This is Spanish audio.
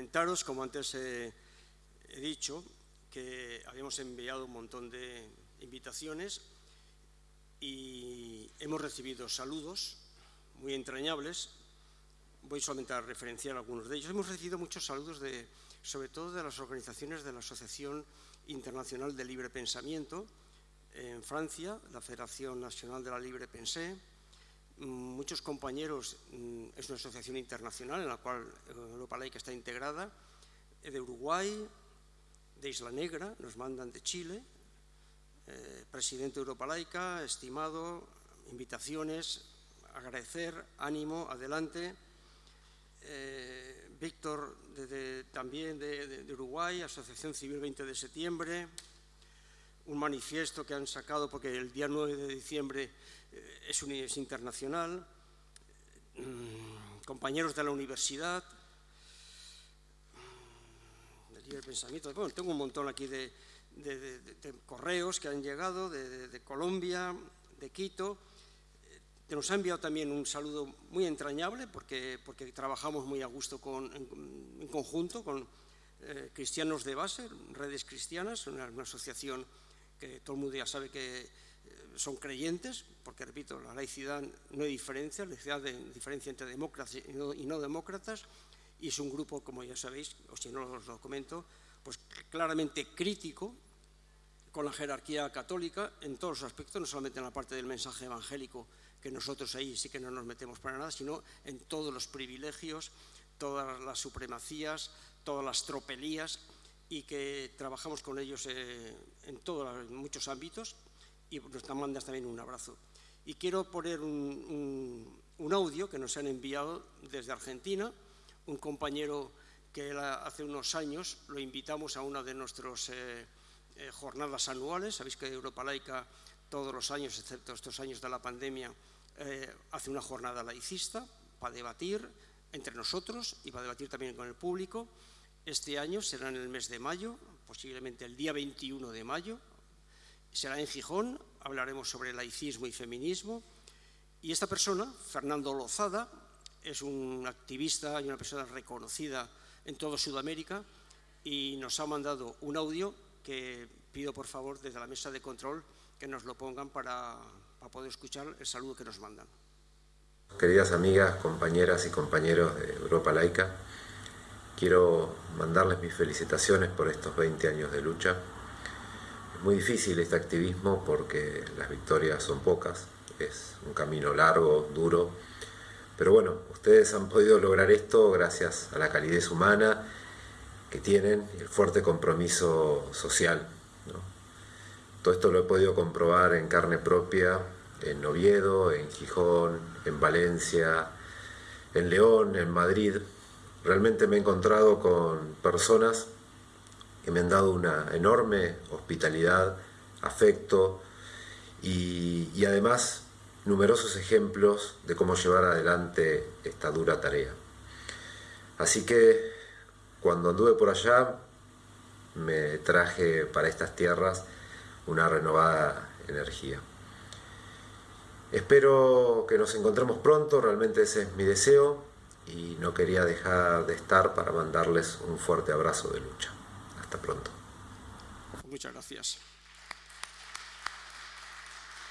comentaros, como antes he dicho, que habíamos enviado un montón de invitaciones y hemos recibido saludos muy entrañables. Voy solamente a referenciar algunos de ellos. Hemos recibido muchos saludos, de, sobre todo de las organizaciones de la Asociación Internacional de Libre Pensamiento en Francia, la Federación Nacional de la Libre Pensée, muchos compañeros, mm, es una asociación internacional en la cual Europa Laica está integrada, de Uruguay, de Isla Negra, nos mandan de Chile, eh, presidente de Europa Laica, estimado, invitaciones, agradecer, ánimo, adelante. Eh, Víctor, también de, Uruguay, Asociación Civil 20 de septiembre, un manifiesto que han sacado porque el día 9 de diciembre eh, es, un, es internacional, mm, compañeros de la universidad, del pensamiento, bueno, tengo un montón aquí de, correos que han llegado de, Colombia, de Quito, que nos ha enviado también un saludo muy entrañable porque, porque trabajamos muy a gusto con, en, conjunto con eh, cristianos de base, redes cristianas, una asociación que todo el mundo ya sabe que son creyentes, porque repito, la laicidad no hay diferencia, la laicidad de diferencia entre demócratas y no, demócratas, y es un grupo, como ya sabéis, o si no os lo comento, pues claramente crítico con la jerarquía católica en todos los aspectos, no solamente en la parte del mensaje evangélico, que nosotros ahí sí que no nos metemos para nada, sino en todos los privilegios, todas las supremacías, todas las tropelías, y que trabajamos con ellos eh, en, todos, muchos ámbitos, y nos mandas también un abrazo. Y quiero poner un, audio que nos han enviado desde Argentina, un compañero que hace unos años lo invitamos a una de nuestras eh, eh, jornadas anuales. Sabéis que Europa Laica todos los años, excepto estos años de la pandemia, eh, hace una jornada laicista para debatir entre nosotros y para debatir también con el público. Este año será en el mes de mayo, posiblemente el día 21 de mayo, será en Gijón, hablaremos sobre laicismo y feminismo. Y esta persona, Fernando Lozada, es un activista y una persona reconocida en toda Sudamérica y nos ha mandado un audio que pido por favor desde la mesa de control que nos lo pongan para, para poder escuchar el saludo que nos mandan. Queridas amigas, compañeras y compañeros de Europa Laica, quiero mandarles mis felicitaciones por estos 20 años de lucha muy difícil este activismo porque las victorias son pocas, es un camino largo, duro, pero bueno, ustedes han podido lograr esto gracias a la calidez humana que tienen y el fuerte compromiso social. Todo esto lo he podido comprobar en carne propia en Oviedo, en Gijón, en Valencia, en León, en Madrid. Realmente me he encontrado con personas que me han dado una enorme hospitalidad, afecto y, además numerosos ejemplos de cómo llevar adelante esta dura tarea. Así que cuando anduve por allá me traje para estas tierras una renovada energía. Espero que nos encontremos pronto, realmente ese es mi deseo y no quería dejar de estar para mandarles un fuerte abrazo de lucha. Hasta pronto. Muchas gracias.